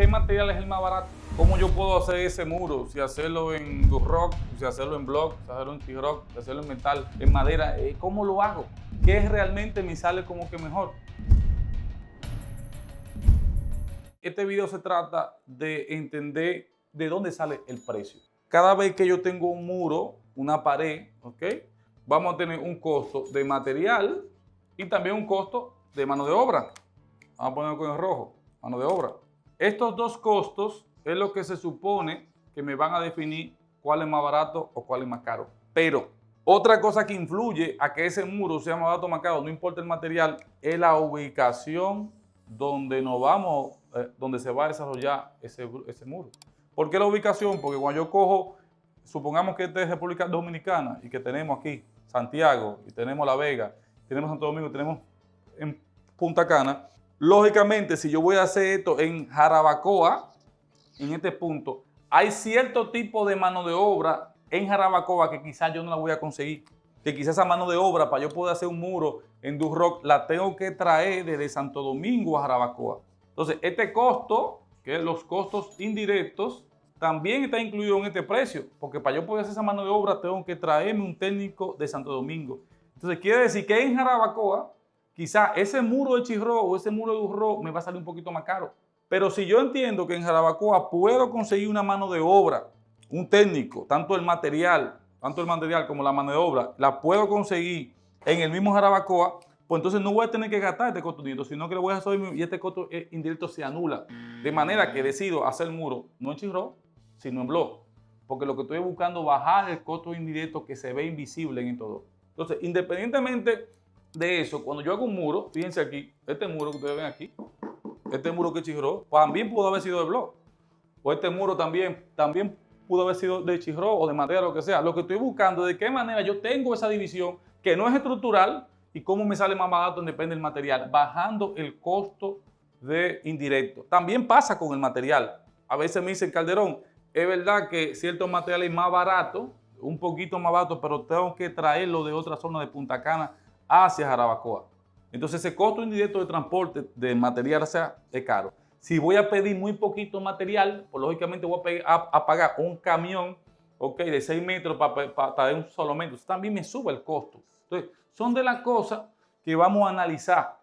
¿qué material es el más barato? ¿Cómo yo puedo hacer ese muro? Si hacerlo en rock, si hacerlo en block, si hacerlo en T-Rock, si hacerlo en metal, en madera, eh, ¿cómo lo hago? ¿Qué realmente me sale como que mejor? Este video se trata de entender de dónde sale el precio. Cada vez que yo tengo un muro, una pared, ¿ok? Vamos a tener un costo de material y también un costo de mano de obra. Vamos a ponerlo con el rojo, mano de obra. Estos dos costos es lo que se supone que me van a definir cuál es más barato o cuál es más caro. Pero otra cosa que influye a que ese muro sea más barato o más caro, no importa el material, es la ubicación donde nos vamos, eh, donde se va a desarrollar ese, muro. ¿Por qué la ubicación? Porque cuando yo cojo, supongamos que esta es República Dominicana y que tenemos aquí Santiago y tenemos La Vega, tenemos Santo Domingo, tenemos en Punta Cana, Lógicamente, si yo voy a hacer esto en Jarabacoa, en este punto, hay cierto tipo de mano de obra en Jarabacoa que quizás yo no la voy a conseguir. Que quizás esa mano de obra para yo poder hacer un muro en Durrock la tengo que traer desde Santo Domingo a Jarabacoa. Entonces, este costo, que es los costos indirectos, también está incluido en este precio, porque para yo poder hacer esa mano de obra tengo que traerme un técnico de Santo Domingo. Entonces, quiere decir que en Jarabacoa quizá ese muro de Chirro o ese muro de Urro me va a salir un poquito más caro. Pero si yo entiendo que en Jarabacoa puedo conseguir una mano de obra, un técnico, tanto el material, tanto el material como la mano de obra, la puedo conseguir en el mismo Jarabacoa, pues entonces no voy a tener que gastar este costo indirecto, sino que lo voy a hacer y este costo indirecto se anula. De manera que decido hacer el muro no en Chirro, sino en blog. Porque lo que estoy buscando es bajar el costo indirecto que se ve invisible en todo. Entonces, independientemente de eso, cuando yo hago un muro, fíjense aquí, este muro que ustedes ven aquí, este muro que chirró, también pudo haber sido de blog. O este muro también, también pudo haber sido de chirró o de madera, lo que sea. Lo que estoy buscando es de qué manera yo tengo esa división que no es estructural y cómo me sale más barato depende del material, bajando el costo de indirecto. También pasa con el material. A veces me dicen, Calderón, es verdad que ciertos materiales más baratos, un poquito más barato, pero tengo que traerlo de otra zona de Punta Cana hacia Jarabacoa. Entonces ese costo indirecto de transporte de material sea, es caro. Si voy a pedir muy poquito material, pues lógicamente voy a, pagar un camión okay, de 6 metros para traer un solo metro. también me sube el costo. Entonces, son de las cosas que vamos a analizar